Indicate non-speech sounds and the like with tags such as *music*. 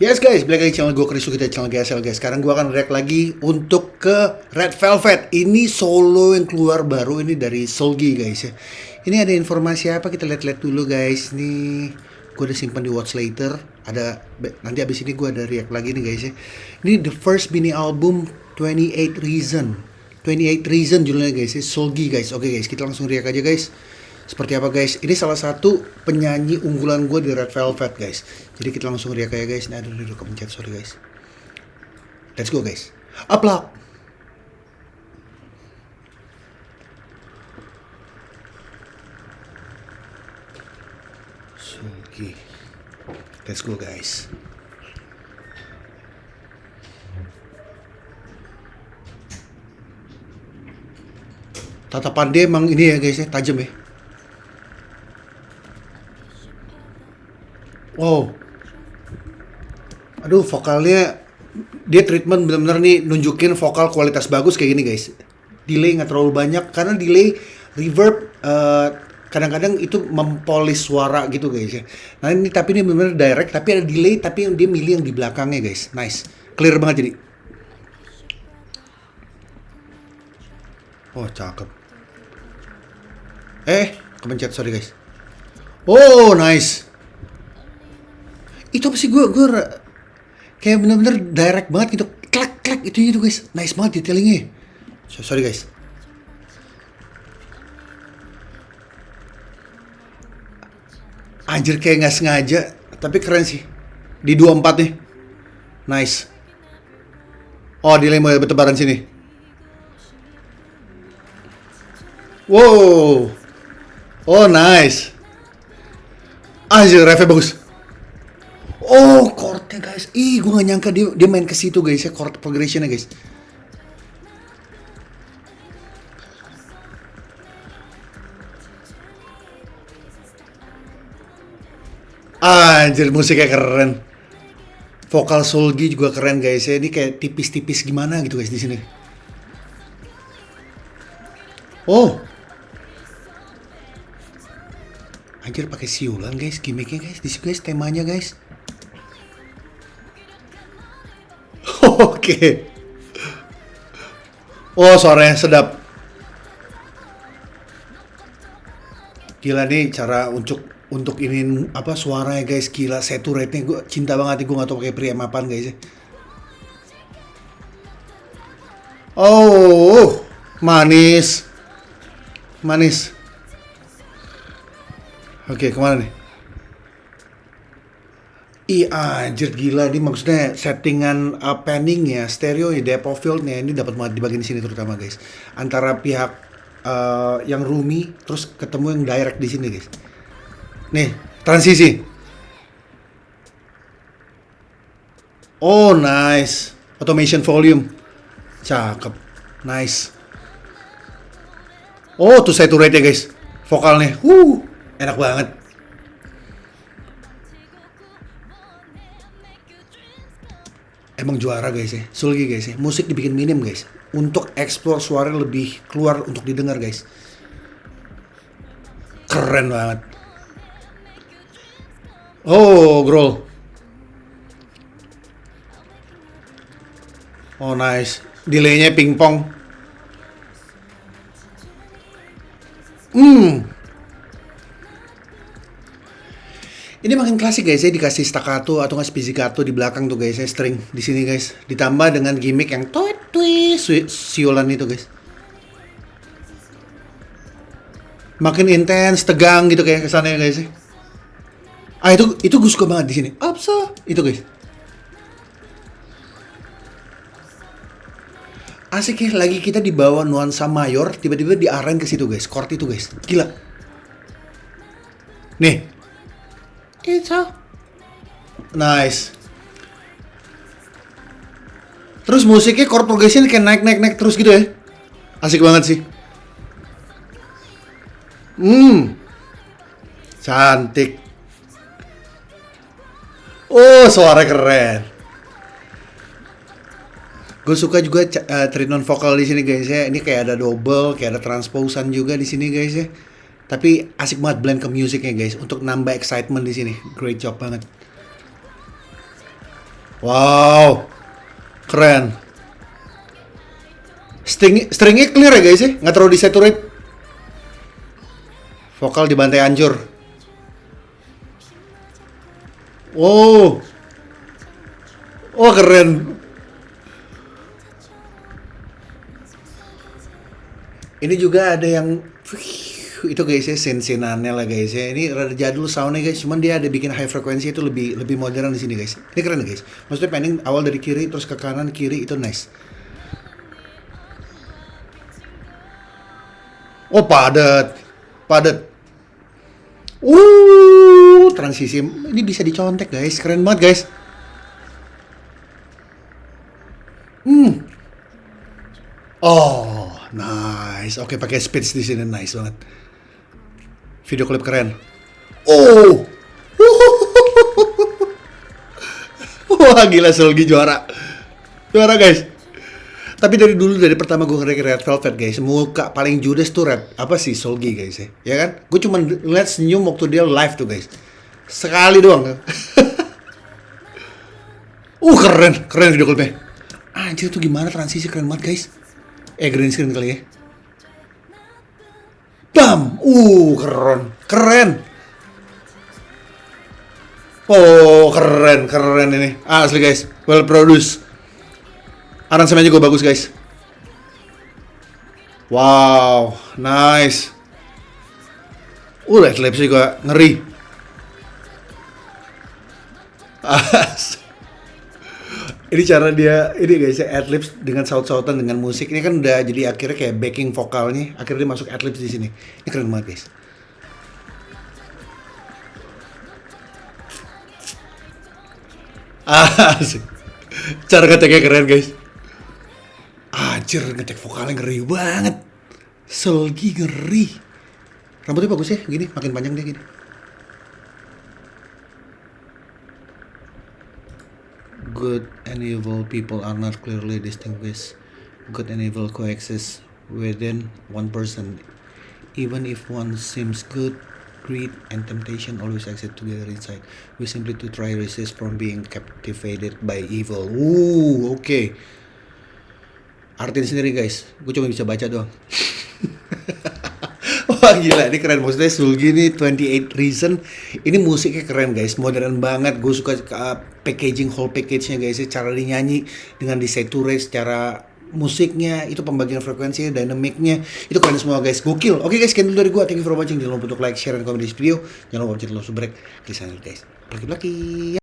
Yes guys, balik lagi channel gue Chris kita channel GSL guys. Sekarang gue akan react lagi untuk ke Red Velvet. Ini solo yang keluar baru ini dari Solgi guys ya. Ini ada informasi apa kita lihat-lihat dulu guys. Nih gue udah simpan di watch later. Ada nanti abis ini gue ada react lagi nih guys ya. Ini the first mini album 28 Reason. 28 Reason judulnya guys ya. Solgi guys. Oke guys, kita langsung react aja guys. Seperti apa guys? Ini salah satu penyanyi unggulan gue di Red Velvet guys. Jadi kita langsung riak ya guys. Nah, aduh, aduh, kepencet sorry guys. Let's go guys. Upload. Sugi. Let's go guys. Tatapan dia emang ini ya guys ya, tajam ya. Wow. Aduh, vokalnya dia treatment benar-benar nih nunjukin vokal kualitas bagus kayak gini guys. Delay nggak terlalu banyak karena delay reverb uh, kadang-kadang itu mempolis suara gitu guys ya. Nah ini tapi ini benar-benar direct tapi ada delay tapi dia milih yang di belakangnya guys. Nice. Clear banget jadi. Oh, cakep. Eh, kepencet sorry guys. Oh, nice. Itu apa sih? Gue gue kayak bener-bener direct banget gitu. Klak klak itu itu guys. Nice banget detailingnya. So, sorry guys. Anjir kayak nggak sengaja tapi keren sih. Di 24 nih. Nice. Oh delay mulai bertebaran sini. Wow oh nice anjir refnya bagus Oh, chordnya guys. Ih, gue gak nyangka dia dia main ke situ guys ya chord progressionnya guys. Anjir, musiknya keren. Vokal Solgi juga keren guys ya. Ini kayak tipis-tipis gimana gitu guys di sini. Oh. Anjir pakai siulan guys, gimmicknya guys. Di guys temanya guys. *laughs* Oke. Oh, suaranya sedap. Gila nih cara untuk untuk ini apa suaranya guys gila saturate-nya gue cinta banget gue gak tau pakai preamp apaan guys ya. Oh, manis. Manis. Oke, ke mana nih? Iya anjir gila ini maksudnya settingan uh, panning ya, stereo ya, depth of ini dapat banget di bagian sini terutama guys. Antara pihak uh, yang roomy terus ketemu yang direct di sini guys. Nih, transisi. Oh, nice. Automation volume. Cakep. Nice. Oh, tuh saya rate ya guys. Vokalnya. Uh, enak banget. emang juara guys ya. Sulgi guys ya. Musik dibikin minim guys. Untuk explore suara lebih keluar untuk didengar guys. Keren banget. Oh growl oh nice. Delaynya pingpong hmm Ini makin klasik guys ya dikasih staccato atau nggak pizzicato di belakang tuh guys ya string di sini guys ditambah dengan gimmick yang tweet tweet siulan itu guys. Makin intens, tegang gitu kayak kesannya guys ya. Ah itu itu gue suka banget di sini. Apa itu guys? Asik ya lagi kita di bawah nuansa mayor tiba-tiba diarahin ke situ guys, chord itu guys. Gila. Nih, Nice. Terus musiknya chord progression kayak naik naik naik terus gitu ya. Asik banget sih. Hmm. Cantik. Oh, suara keren. Gue suka juga ca- eh, treatment vokal di sini guys ya. Ini kayak ada double, kayak ada transposan juga di sini guys ya. Tapi asik banget blend ke musiknya guys untuk nambah excitement di sini. Great job banget. Wow. Keren. String stringnya clear ya guys ya, nggak terlalu disaturate. Vokal di bantai hancur. Wow. Oh keren. Ini juga ada yang itu guys ya sensinannya lah guys ya. Ini rada jadul soundnya guys, cuman dia ada bikin high frekuensi itu lebih lebih modern di sini guys. Ini keren guys. Maksudnya pending awal dari kiri terus ke kanan kiri itu nice. Oh padat, padat. Uh, transisi ini bisa dicontek guys, keren banget guys. Hmm. Oh, nice. Oke, pakai speech di sini nice banget. Video klip keren. Oh. *laughs* Wah, gila Selgi juara. Juara guys. Tapi dari dulu dari pertama gue ngeliat Red Velvet guys, muka paling judes tuh Red apa sih Solgi guys ya, ya kan? Gue cuma ngeliat senyum waktu dia live tuh guys, sekali doang. *laughs* uh keren, keren video klipnya. Anjir tuh gimana transisi keren banget guys. Eh green screen kali ya. Bam, uh keren, keren. Oh keren, keren ini. Asli guys, well produced. Aransemennya juga bagus guys. Wow, nice. Uh, Red juga ngeri. *laughs* Ini cara dia, ini guys ya, adlibs dengan saut-sautan dengan musik. Ini kan udah jadi akhirnya kayak backing vokalnya. Akhirnya dia masuk adlibs di sini. Ini keren banget guys. *laughs* Asik. Cara ngeteknya keren guys. Anjir, ngetek vokalnya ngeri banget. Selgi ngeri. Rambutnya bagus ya, gini, makin panjang dia gini. Good and evil people are not clearly distinguished. Good and evil coexist within one person. Even if one seems good, greed and temptation always exist together inside. We simply to try resist from being captivated by evil. Ooh, oke. Artiin sendiri guys, gue cuma bisa baca doang. *laughs* Wah gila, ini keren. Maksudnya Sulgi ini 28 Reason. Ini musiknya keren guys, modern banget. Gue suka uh, packaging whole package-nya guys. Cara dinyanyi dengan disaturate secara musiknya, itu pembagian frekuensinya, dynamicnya, itu keren semua guys. Gokil. Oke guys, sekian dulu dari gue. Thank you for watching. Jangan lupa untuk like, share, dan komen di video. Jangan lupa untuk subscribe, klik channel guys. Lagi-lagi.